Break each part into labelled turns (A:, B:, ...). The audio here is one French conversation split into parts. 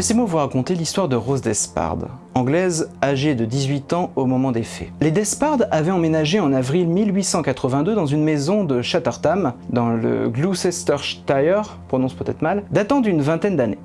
A: Laissez-moi vous raconter l'histoire de Rose Despard, anglaise âgée de 18 ans au moment des faits. Les Despard avaient emménagé en avril 1882 dans une maison de Chattertham, dans le Gloucestershire, prononce peut-être mal, datant d'une vingtaine d'années.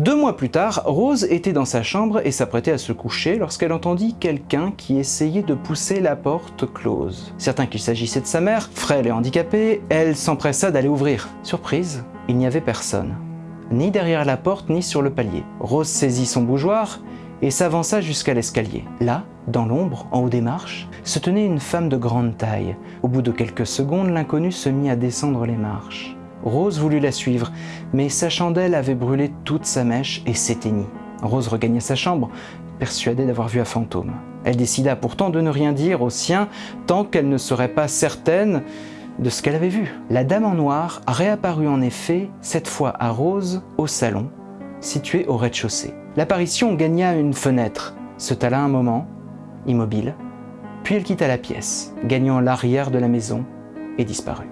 A: Deux mois plus tard, Rose était dans sa chambre et s'apprêtait à se coucher lorsqu'elle entendit quelqu'un qui essayait de pousser la porte close. Certain qu'il s'agissait de sa mère, frêle et handicapée, elle s'empressa d'aller ouvrir. Surprise, il n'y avait personne, ni derrière la porte ni sur le palier. Rose saisit son bougeoir et s'avança jusqu'à l'escalier. Là, dans l'ombre, en haut des marches, se tenait une femme de grande taille. Au bout de quelques secondes, l'inconnu se mit à descendre les marches. Rose voulut la suivre, mais sa chandelle avait brûlé toute sa mèche et s'éteignit. Rose regagna sa chambre, persuadée d'avoir vu un fantôme. Elle décida pourtant de ne rien dire aux siens tant qu'elle ne serait pas certaine de ce qu'elle avait vu. La dame en noir réapparut en effet, cette fois à Rose, au salon, situé au rez-de-chaussée. L'apparition gagna une fenêtre, se tala un moment, immobile, puis elle quitta la pièce, gagnant l'arrière de la maison et disparut.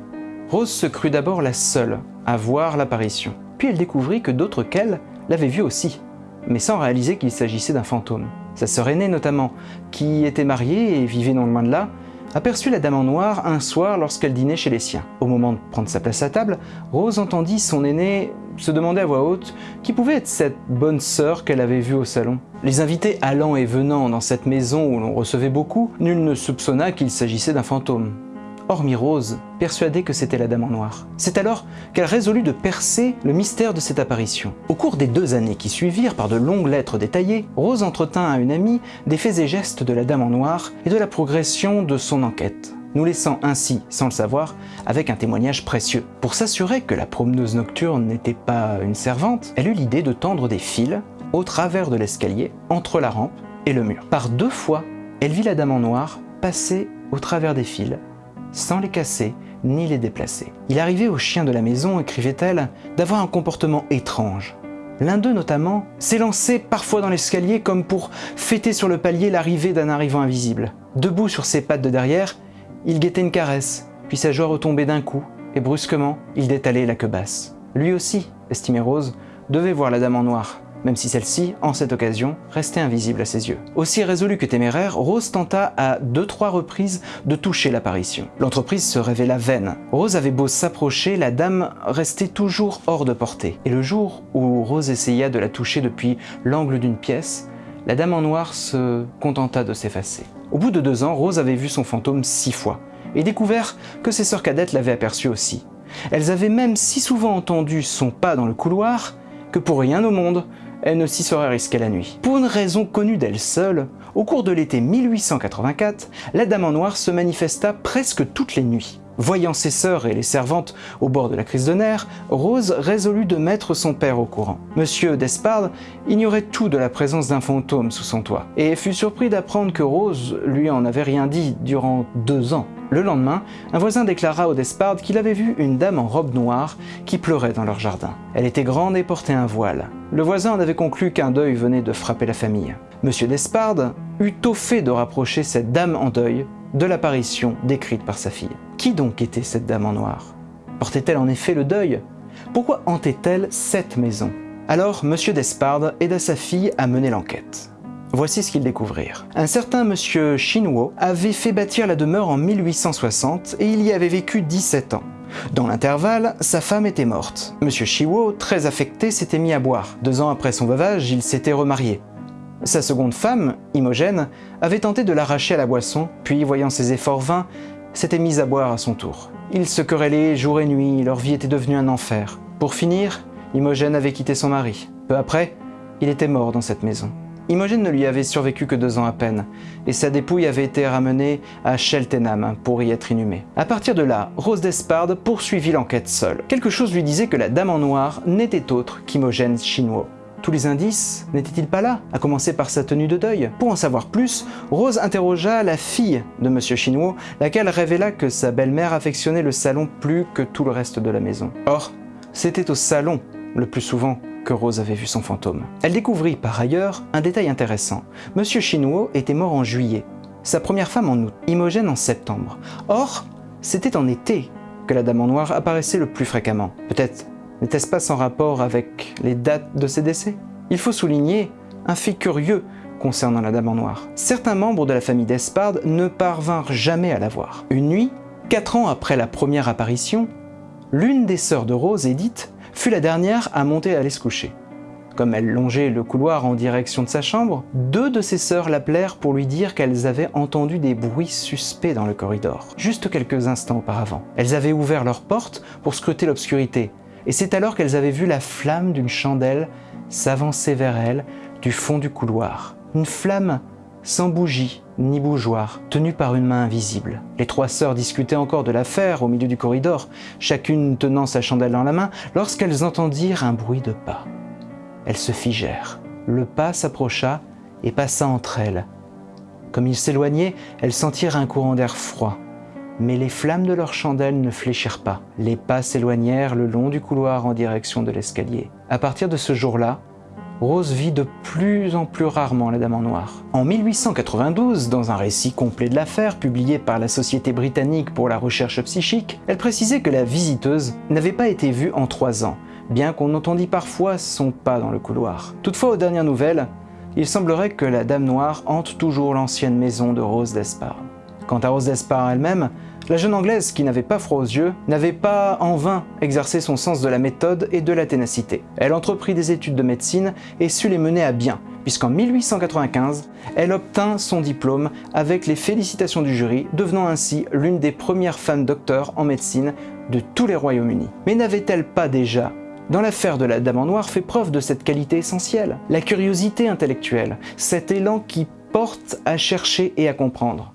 A: Rose se crut d'abord la seule à voir l'apparition. Puis elle découvrit que d'autres qu'elle l'avaient vue aussi, mais sans réaliser qu'il s'agissait d'un fantôme. Sa sœur aînée notamment, qui était mariée et vivait non loin de là, aperçut la dame en noir un soir lorsqu'elle dînait chez les siens. Au moment de prendre sa place à table, Rose entendit son aînée se demander à voix haute qui pouvait être cette bonne sœur qu'elle avait vue au salon. Les invités allant et venant dans cette maison où l'on recevait beaucoup, nul ne soupçonna qu'il s'agissait d'un fantôme hormis Rose, persuadée que c'était la Dame en Noir. C'est alors qu'elle résolut de percer le mystère de cette apparition. Au cours des deux années qui suivirent, par de longues lettres détaillées, Rose entretint à une amie des faits et gestes de la Dame en Noir et de la progression de son enquête nous laissant ainsi, sans le savoir, avec un témoignage précieux. Pour s'assurer que la promeneuse nocturne n'était pas une servante, elle eut l'idée de tendre des fils au travers de l'escalier, entre la rampe et le mur. Par deux fois, elle vit la Dame en Noir passer au travers des fils sans les casser ni les déplacer. Il arrivait aux chiens de la maison, écrivait-elle, d'avoir un comportement étrange. L'un d'eux notamment s'élançait parfois dans l'escalier comme pour fêter sur le palier l'arrivée d'un arrivant invisible. Debout sur ses pattes de derrière, il guettait une caresse, puis sa joie retombait d'un coup, et brusquement, il détalait la queue basse. Lui aussi, estimait Rose, devait voir la dame en noir, même si celle-ci, en cette occasion, restait invisible à ses yeux. Aussi résolue que téméraire, Rose tenta à deux trois reprises de toucher l'apparition. L'entreprise se révéla vaine. Rose avait beau s'approcher, la dame restait toujours hors de portée. Et le jour où Rose essaya de la toucher depuis l'angle d'une pièce, la dame en noir se contenta de s'effacer. Au bout de deux ans, Rose avait vu son fantôme six fois, et découvert que ses sœurs cadettes l'avaient aperçu aussi. Elles avaient même si souvent entendu son pas dans le couloir que pour rien au monde, elle ne s'y serait risquée la nuit. Pour une raison connue d'elle seule, au cours de l'été 1884, la Dame en Noir se manifesta presque toutes les nuits. Voyant ses sœurs et les servantes au bord de la crise de nerfs, Rose résolut de mettre son père au courant. Monsieur Despard ignorait tout de la présence d'un fantôme sous son toit, et fut surpris d'apprendre que Rose lui en avait rien dit durant deux ans. Le lendemain, un voisin déclara au Despard qu'il avait vu une dame en robe noire qui pleurait dans leur jardin. Elle était grande et portait un voile. Le voisin en avait conclu qu'un deuil venait de frapper la famille. Monsieur Despard eut au fait de rapprocher cette dame en deuil de l'apparition décrite par sa fille. Qui donc était cette dame en noir? Portait-elle en effet le deuil? Pourquoi hantait-elle cette maison? Alors, Monsieur Despard aida sa fille à mener l'enquête. Voici ce qu'ils découvrirent. Un certain monsieur Shinwo avait fait bâtir la demeure en 1860 et il y avait vécu 17 ans. Dans l'intervalle, sa femme était morte. Monsieur Shiwo, très affecté, s'était mis à boire. Deux ans après son veuvage, il s'était remarié. Sa seconde femme, Imogène, avait tenté de l'arracher à la boisson, puis voyant ses efforts vains, s'était mise à boire à son tour. Ils se querellaient jour et nuit, leur vie était devenue un enfer. Pour finir, Imogène avait quitté son mari. Peu après, il était mort dans cette maison. Imogène ne lui avait survécu que deux ans à peine, et sa dépouille avait été ramenée à Cheltenham pour y être inhumée. À partir de là, Rose Despard poursuivit l'enquête seule. Quelque chose lui disait que la dame en noir n'était autre qu'Imogène Chinois. Tous les indices n'étaient-ils pas là, à commencer par sa tenue de deuil? Pour en savoir plus, Rose interrogea la fille de M. Chinois, laquelle révéla que sa belle-mère affectionnait le salon plus que tout le reste de la maison. Or, c'était au salon, le plus souvent, que Rose avait vu son fantôme. Elle découvrit par ailleurs un détail intéressant. M. Chinois était mort en juillet, sa première femme en août, Imogène en septembre. Or, c'était en été que la dame en noir apparaissait le plus fréquemment. Peut-être N'était-ce pas sans rapport avec les dates de ses décès? Il faut souligner un fait curieux concernant la Dame en Noir. Certains membres de la famille d'Espard ne parvinrent jamais à la voir. Une nuit, quatre ans après la première apparition, l'une des sœurs de Rose, Edith, fut la dernière à monter à aller se coucher. Comme elle longeait le couloir en direction de sa chambre, deux de ses sœurs l'appelèrent pour lui dire qu'elles avaient entendu des bruits suspects dans le corridor, juste quelques instants auparavant. Elles avaient ouvert leur porte pour scruter l'obscurité, et c'est alors qu'elles avaient vu la flamme d'une chandelle s'avancer vers elles du fond du couloir. Une flamme sans bougie ni bougeoir, tenue par une main invisible. Les trois sœurs discutaient encore de l'affaire au milieu du corridor, chacune tenant sa chandelle dans la main, lorsqu'elles entendirent un bruit de pas. Elles se figèrent. Le pas s'approcha et passa entre elles. Comme il s'éloignait, elles sentirent un courant d'air froid. Mais les flammes de leur chandelle ne fléchirent pas. Les pas s'éloignèrent le long du couloir en direction de l'escalier. À partir de ce jour-là, Rose vit de plus en plus rarement la Dame en Noir. En 1892, dans un récit complet de l'affaire publié par la Société britannique pour la recherche psychique, elle précisait que la visiteuse n'avait pas été vue en trois ans, bien qu'on entendît parfois son pas dans le couloir. Toutefois, aux dernières nouvelles, il semblerait que la Dame Noire hante toujours l'ancienne maison de Rose d'Espard. Quant à Rose d'Espard elle-même, la jeune Anglaise, qui n'avait pas froid aux yeux, n'avait pas en vain exercé son sens de la méthode et de la ténacité. Elle entreprit des études de médecine et sut les mener à bien, puisqu'en 1895, elle obtint son diplôme avec les félicitations du jury, devenant ainsi l'une des premières femmes docteurs en médecine de tous les Royaumes-Unis. Mais n'avait-elle pas déjà dans l'affaire de la Dame en Noir fait preuve de cette qualité essentielle, la curiosité intellectuelle, cet élan qui porte à chercher et à comprendre.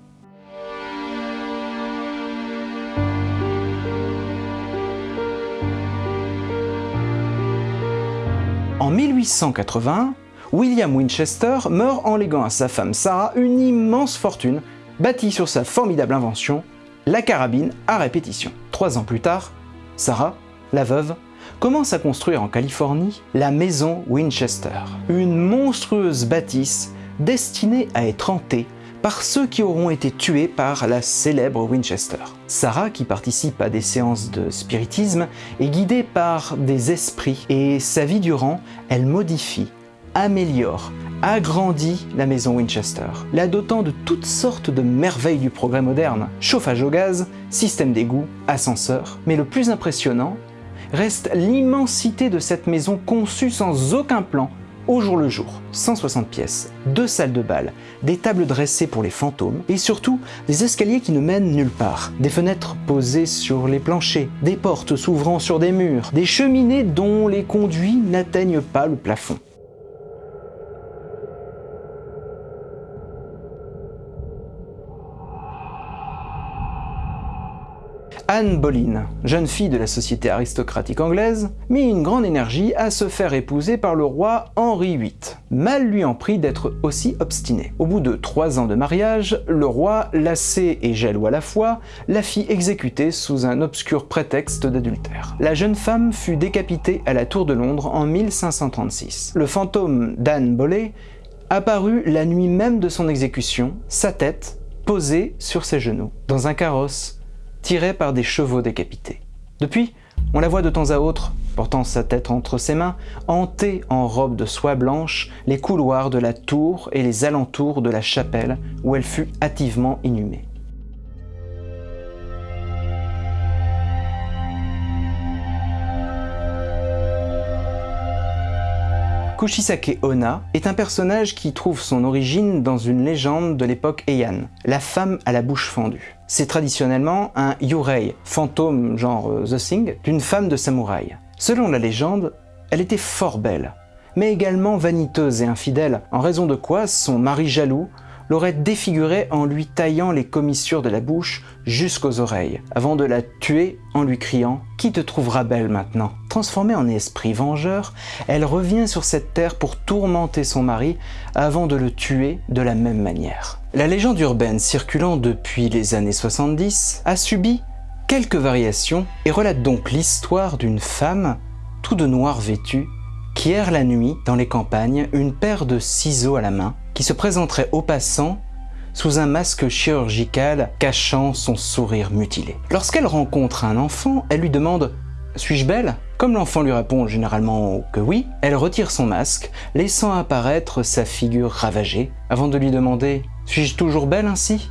A: En 1880, William Winchester meurt en léguant à sa femme Sarah une immense fortune bâtie sur sa formidable invention, la carabine à répétition. Trois ans plus tard, Sarah, la veuve, commence à construire en Californie la maison Winchester, une monstrueuse bâtisse destinée à être hantée par ceux qui auront été tués par la célèbre Winchester. Sarah, qui participe à des séances de spiritisme, est guidée par des esprits et sa vie durant, elle modifie, améliore, agrandit la maison Winchester, la dotant de toutes sortes de merveilles du progrès moderne, chauffage au gaz, système d'égout, ascenseur, mais le plus impressionnant, reste l'immensité de cette maison conçue sans aucun plan au jour le jour. 160 pièces, deux salles de bal, des tables dressées pour les fantômes et surtout des escaliers qui ne mènent nulle part, des fenêtres posées sur les planchers, des portes s'ouvrant sur des murs, des cheminées dont les conduits n'atteignent pas le plafond. Anne Boleyn, jeune fille de la société aristocratique anglaise, mit une grande énergie à se faire épouser par le roi Henri VIII. Mal lui en prit d'être aussi obstiné. Au bout de trois ans de mariage, le roi, lassé et jaloux à la fois, la fit exécuter sous un obscur prétexte d'adultère. La jeune femme fut décapitée à la Tour de Londres en 1536. Le fantôme d'Anne Boleyn apparut la nuit même de son exécution, sa tête posée sur ses genoux, dans un carrosse tirée par des chevaux décapités. Depuis, on la voit de temps à autre, portant sa tête entre ses mains, hanter en robe de soie blanche les couloirs de la tour et les alentours de la chapelle où elle fut hâtivement inhumée. Kushisake Onna est un personnage qui trouve son origine dans une légende de l'époque Heian, la femme à la bouche fendue. C'est traditionnellement un yurei, fantôme genre euh, The Thing, d'une femme de samouraï. Selon la légende, elle était fort belle, mais également vaniteuse et infidèle, en raison de quoi son mari jaloux l'aurait défigurée en lui taillant les commissures de la bouche jusqu'aux oreilles, avant de la tuer en lui criant « Qui te trouvera belle maintenant ?» Transformée en esprit vengeur, elle revient sur cette terre pour tourmenter son mari avant de le tuer de la même manière. La légende urbaine circulant depuis les années 70 a subi quelques variations et relate donc l'histoire d'une femme tout de noir vêtue qui erre la nuit dans les campagnes, une paire de ciseaux à la main, qui se présenterait aux passants sous un masque chirurgical cachant son sourire mutilé. Lorsqu'elle rencontre un enfant, elle lui demande « Suis-je belle? Comme l'enfant lui répond généralement que oui, elle retire son masque, laissant apparaître sa figure ravagée, avant de lui demander « Suis-je toujours belle ainsi ?»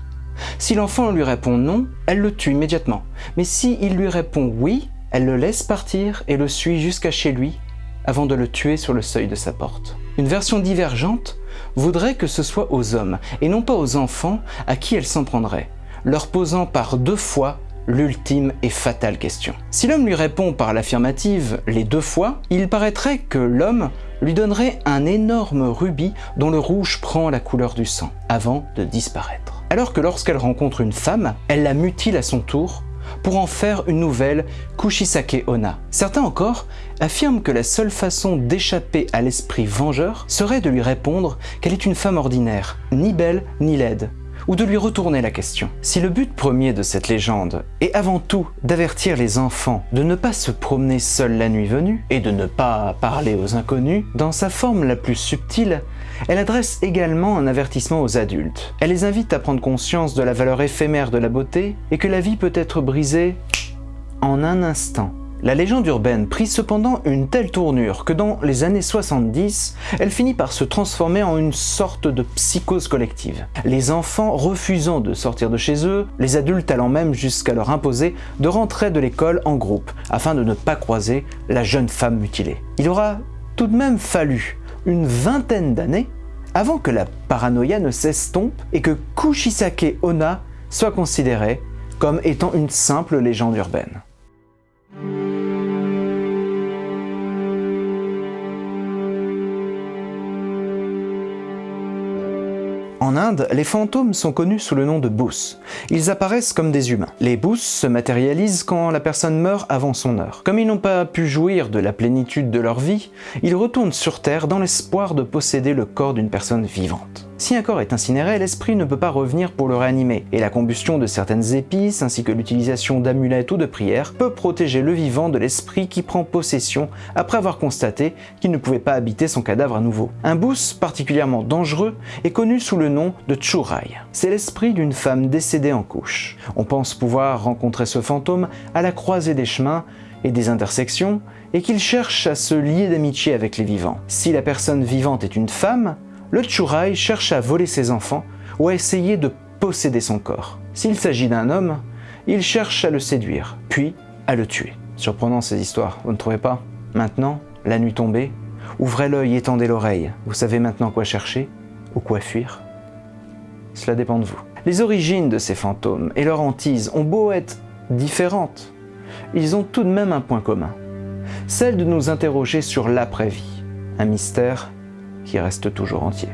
A: Si l'enfant lui répond non, elle le tue immédiatement. Mais si il lui répond oui, elle le laisse partir et le suit jusqu'à chez lui, avant de le tuer sur le seuil de sa porte. Une version divergente voudrait que ce soit aux hommes, et non pas aux enfants à qui elle s'en prendrait, leur posant par deux fois l'ultime et fatale question. Si l'homme lui répond par l'affirmative les deux fois, il paraîtrait que l'homme lui donnerait un énorme rubis dont le rouge prend la couleur du sang, avant de disparaître. Alors que lorsqu'elle rencontre une femme, elle la mutile à son tour pour en faire une nouvelle Kushisake Ona. Certains encore affirment que la seule façon d'échapper à l'esprit vengeur serait de lui répondre qu'elle est une femme ordinaire, ni belle ni laide, ou de lui retourner la question. Si le but premier de cette légende est avant tout d'avertir les enfants de ne pas se promener seuls la nuit venue et de ne pas parler aux inconnus, dans sa forme la plus subtile, elle adresse également un avertissement aux adultes. Elle les invite à prendre conscience de la valeur éphémère de la beauté et que la vie peut être brisée en un instant la légende urbaine prit cependant une telle tournure que dans les années 70, elle finit par se transformer en une sorte de psychose collective. Les enfants refusant de sortir de chez eux, les adultes allant même jusqu'à leur imposer de rentrer de l'école en groupe afin de ne pas croiser la jeune femme mutilée. Il aura tout de même fallu une vingtaine d'années avant que la paranoïa ne s'estompe et que Kushisake Ona soit considérée comme étant une simple légende urbaine. En Inde, les fantômes sont connus sous le nom de bous. Ils apparaissent comme des humains. Les bous se matérialisent quand la personne meurt avant son heure. Comme ils n'ont pas pu jouir de la plénitude de leur vie, ils retournent sur Terre dans l'espoir de posséder le corps d'une personne vivante. Si un corps est incinéré, l'esprit ne peut pas revenir pour le réanimer, et la combustion de certaines épices ainsi que l'utilisation d'amulettes ou de prières peut protéger le vivant de l'esprit qui prend possession après avoir constaté qu'il ne pouvait pas habiter son cadavre à nouveau. Un bous particulièrement dangereux est connu sous le nom de Churai. C'est l'esprit d'une femme décédée en couche. On pense pouvoir rencontrer ce fantôme à la croisée des chemins et des intersections, et qu'il cherche à se lier d'amitié avec les vivants. Si la personne vivante est une femme, le Churai cherche à voler ses enfants ou à essayer de posséder son corps. S'il s'agit d'un homme, il cherche à le séduire, puis à le tuer. Surprenant ces histoires, vous ne trouvez pas? Maintenant, la nuit tombée, ouvrez l'œil, étendez l'oreille. Vous savez maintenant quoi chercher ou quoi fuir? Cela dépend de vous. Les origines de ces fantômes et leur hantise ont beau être différentes, ils ont tout de même un point commun. Celle de nous interroger sur l'après-vie, un mystère qui reste toujours entier.